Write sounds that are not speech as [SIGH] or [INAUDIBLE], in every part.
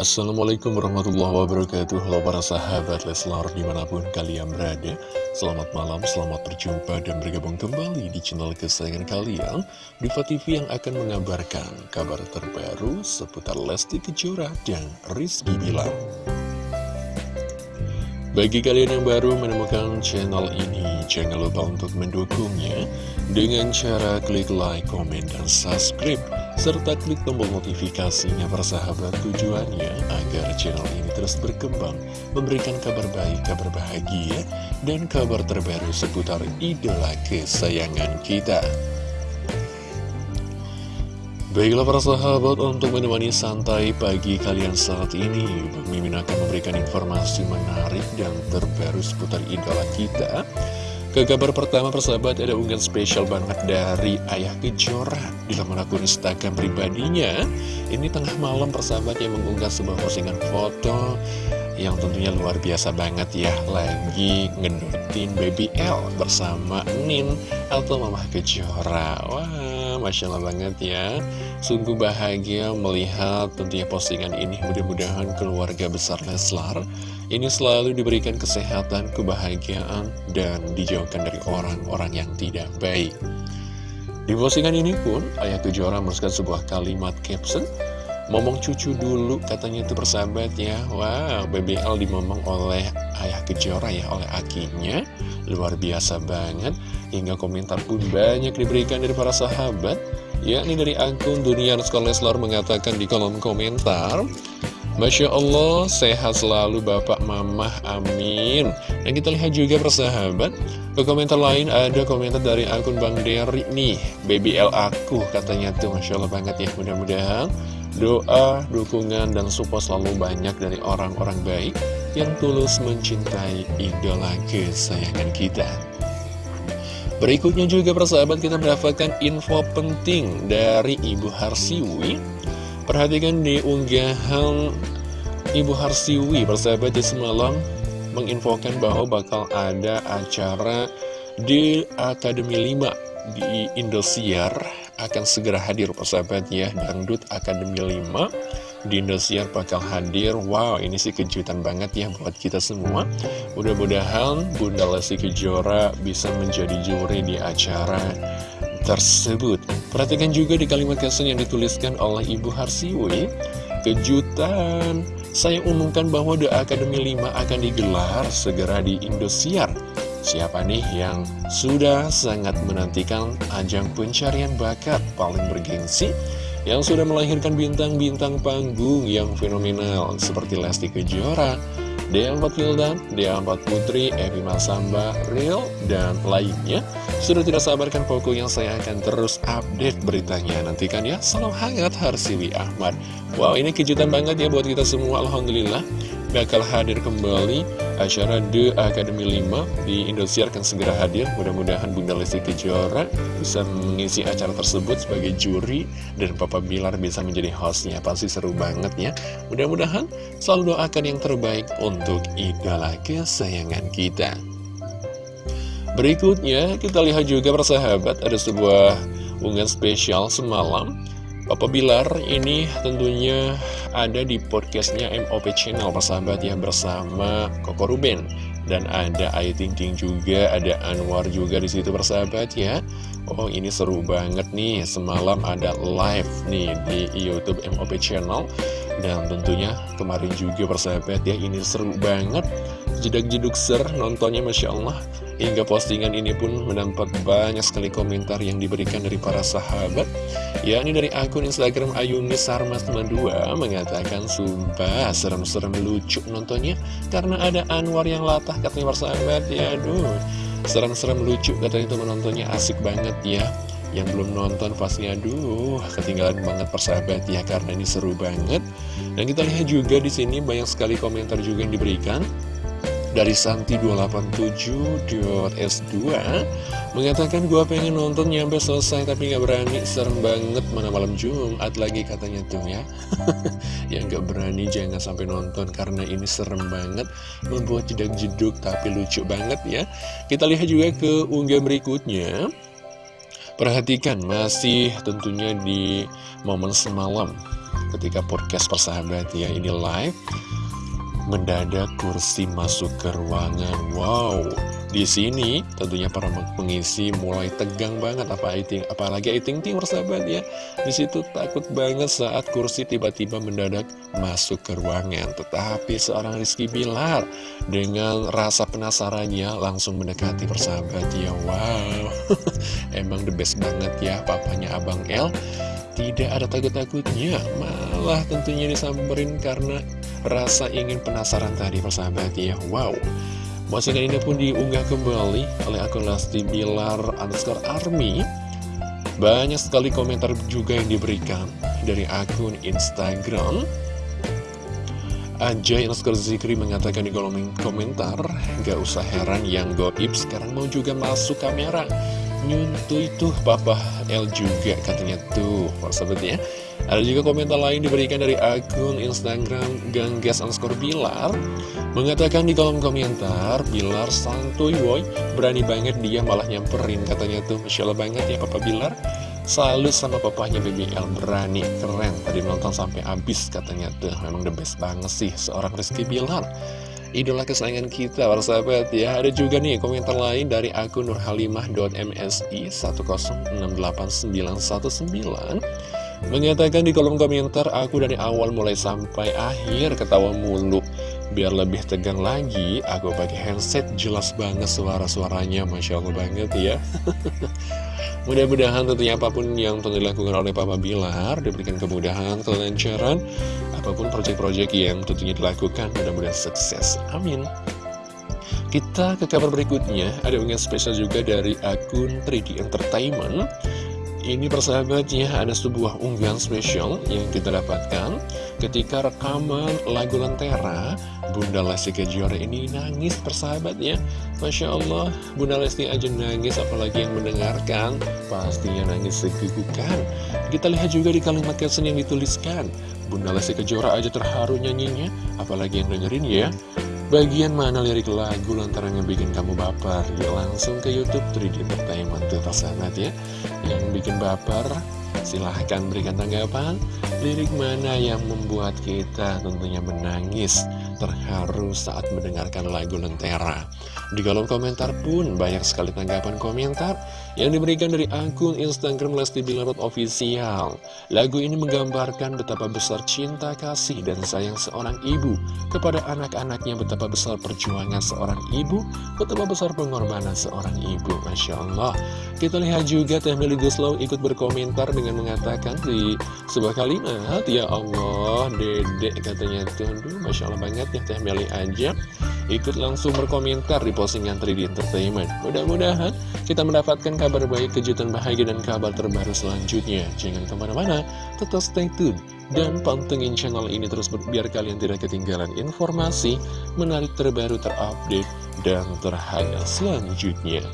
Assalamualaikum warahmatullahi wabarakatuh. Halo para sahabat Leslar di mana pun kalian berada. Selamat malam, selamat berjumpa dan bergabung kembali di channel kesayangan kalian Diva TV yang akan mengabarkan kabar terbaru seputar Lesti Kejora dan Rizky Bilar. Bagi kalian yang baru menemukan channel ini, jangan lupa untuk mendukungnya dengan cara klik like, komen, dan subscribe serta klik tombol notifikasinya persahabat tujuannya agar channel ini terus berkembang, memberikan kabar baik, kabar bahagia, dan kabar terbaru seputar idola kesayangan kita. Baiklah para sahabat, untuk menemani santai pagi kalian saat ini, Mimin akan memberikan informasi menarik dan terbaru seputar idola kita. Ke kabar pertama persahabat ada unggahan spesial banget dari Ayah Kejora laman akun Instagram pribadinya. Ini tengah malam persahabat yang mengunggah sebuah postingan foto yang tentunya luar biasa banget ya. Lagi ngedutin baby L bersama Nin atau Mama Kejora. Wah Masya Allah banget ya. Sungguh bahagia melihat tentunya postingan ini. Mudah-mudahan keluarga besar Leslar ini selalu diberikan kesehatan, kebahagiaan, dan dijauhkan dari orang-orang yang tidak baik. Di postingan ini pun, Ayah Kejora menuliskan sebuah kalimat caption, Momong cucu dulu, katanya itu persahabat ya. Wow, BBL dimomong oleh Ayah Kejora ya, oleh akinya. Luar biasa banget, hingga komentar pun banyak diberikan dari para sahabat. Ya, ini dari akun Dunia Leslar mengatakan di kolom komentar, Masya Allah, sehat selalu Bapak Mamah, amin. Dan kita lihat juga persahabat Ke komentar lain ada komentar dari akun Bang Derry nih BBL aku katanya tuh Masya Allah banget ya Mudah-mudahan doa, dukungan, dan support selalu banyak dari orang-orang baik Yang tulus mencintai idola kesayangan kita. Berikutnya juga persahabat kita mendapatkan info penting dari Ibu Harsiwi Perhatikan di unggahan Ibu Harsiwi persahabat di semalam menginfokan bahwa bakal ada acara di Akademi 5 di Indosiar akan segera hadir persahabat ya. Dangdut Akademi 5 di Indosiar bakal hadir. Wow ini sih kejutan banget ya buat kita semua. Mudah-mudahan Bunda Lesti Kejora bisa menjadi juri di acara tersebut. Perhatikan juga di kalimat caption yang dituliskan oleh Ibu Harsiwi, kejutan. Saya umumkan bahwa The Academy 5 akan digelar segera di Indosiar. Siapa nih yang sudah sangat menantikan ajang pencarian bakat paling bergengsi yang sudah melahirkan bintang-bintang panggung yang fenomenal seperti Lesti Kejora, D4 Wildan, D4 Putri, Evi Masamba, Real, dan lainnya. Sudah tidak sabarkan pokoknya saya akan terus update beritanya. Nantikan ya, salam hangat Harsiwi Ahmad. Wow ini kejutan banget ya buat kita semua Alhamdulillah bakal hadir kembali acara The Academy 5 di Indosiar akan segera hadir. Mudah-mudahan Bunda Lesti Kejora bisa mengisi acara tersebut sebagai juri dan Papa Bilar bisa menjadi hostnya. Pasti seru banget ya. Mudah-mudahan selalu doakan yang terbaik untuk idola kesayangan kita. Berikutnya kita lihat juga persahabat ada sebuah unggahan spesial semalam Papa Bilar ini tentunya ada di podcastnya MOP Channel persahabat ya bersama Koko Ruben. Dan ada Ayu Ting Ting juga ada Anwar juga di situ persahabat ya. Oh ini seru banget nih semalam ada live nih di YouTube MOP Channel. Dan tentunya kemarin juga persahabat ya ini seru banget. Jedak-jeduk ser nontonnya Masya Allah Hingga postingan ini pun mendapat banyak sekali komentar yang diberikan dari para sahabat yakni dari akun Instagram Ayumi Sarmas 92 mengatakan Sumpah serem-serem lucu nontonnya Karena ada Anwar yang latah katanya para sahabat. Ya aduh serem-serem lucu katanya itu menontonnya asik banget ya. Yang belum nonton pasti aduh ketinggalan banget persahabat ya karena ini seru banget. Dan kita lihat juga di sini banyak sekali komentar juga yang diberikan dari Santi287.s2 mengatakan gua pengen nonton nyampe selesai tapi nggak berani. Serem banget mana malam Jumat lagi katanya tuh ya. [LAUGHS] Yang nggak berani jangan sampai nonton karena ini serem banget. Membuat jeduk jeduk tapi lucu banget ya. Kita lihat juga ke unggah berikutnya. Perhatikan masih tentunya di momen semalam ketika podcast persahabat ya ini live mendadak kursi masuk ke ruangan. Wow, di sini tentunya para pengisi mulai tegang banget apa iting, apalagi iting ting persahabat ya. Di situ takut banget saat kursi tiba-tiba mendadak masuk ke ruangan. Tetapi seorang Rizky Bilar dengan rasa penasarannya langsung mendekati persahabat ya. Wow, [LAUGHS] emang the best banget ya papanya Abang El tidak ada takut-takutnya malah tentunya disamperin karena rasa ingin penasaran tadi persahabat ya. Wow. Postingan ini pun diunggah kembali oleh akun Lesti Bilar underscore army. Banyak sekali komentar juga yang diberikan dari akun Instagram. Ajay underscore Zikri mengatakan di kolom komentar Gak usah heran yang goib sekarang mau juga masuk kamera. Nyuntuh itu Papa L juga katanya tuh sahabat ya Ada juga komentar lain diberikan dari akun Instagram Ganggas underscore Bilar. Mengatakan di kolom komentar Bilar santuy woy Berani banget dia malah nyamperin. Katanya tuh Masya banget ya Papa Bilar. Selalu sama papanya BBL berani, keren. Tadi nonton sampai habis katanya tuh. Memang the best banget sih seorang Rizky Bilar. Idola kesayangan kita para sahabat ya. Ada juga nih komentar lain dari akun nurhalimah.msi 1068919 mengatakan di kolom komentar aku dari awal mulai sampai akhir ketawa mulu. Biar lebih tegang lagi aku pakai headset jelas banget suara-suaranya. Masya Allah banget ya. [LAUGHS] Mudah-mudahan tentunya apa pun yang telah dilakukan oleh Papa Bilar diberikan kemudahan, kelancaran. Apa pun proyek-proyek yang tentunya dilakukan mudah-mudahan sukses. Amin. Kita ke kabar berikutnya. Ada unggahan spesial juga dari akun 3D Entertainment ini persahabatnya ada sebuah unggahan spesial yang kita dapatkan ketika rekaman lagu Lentera. Bunda Lesti Kejora ini nangis persahabatnya. Masya Allah Bunda Lesti aja nangis apalagi yang mendengarkan pastinya nangis segugukan kita lihat juga di kalimat caption yang dituliskan. Bunda Lesti Kejora aja terharu nyanyinya apalagi yang dengerin ya Bagian mana lirik lagu lantaran yang bikin kamu baper? Ya langsung ke Youtube 3D Entertainment tuh persahabat ya. Yang bikin baper silahkan berikan tanggapan. Lirik mana yang membuat kita tentunya menangis Terharu saat mendengarkan lagu Lentera? Di kolom komentar pun banyak sekali tanggapan komentar yang diberikan dari akun Instagram Lesti Bilarut Official. Lagu ini menggambarkan betapa besar cinta kasih dan sayang seorang ibu kepada anak-anaknya, betapa besar perjuangan seorang ibu, betapa besar pengorbanan seorang ibu. Masya Allah. Kita lihat juga Teh Meli Guslow ikut berkomentar dengan mengatakan di sebuah kalimat, Ya Allah, dedek katanya itu, aduh Masya Allah banget ya Teh Meli aja ikut langsung berkomentar di postingan 3D Entertainment. Mudah-mudahan kita mendapatkan kabar baik, kejutan bahagia, dan kabar terbaru selanjutnya. Jangan ke mana-mana, tetap stay tune. Dan pantengin channel ini terus biar kalian tidak ketinggalan informasi menarik terbaru terupdate dan terhangat selanjutnya.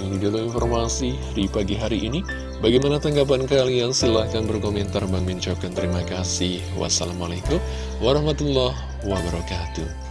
Ini dulu informasi di pagi hari ini. Bagaimana tanggapan kalian? Silahkan berkomentar. Bang Min terima kasih. Wassalamualaikum warahmatullahi wabarakatuh.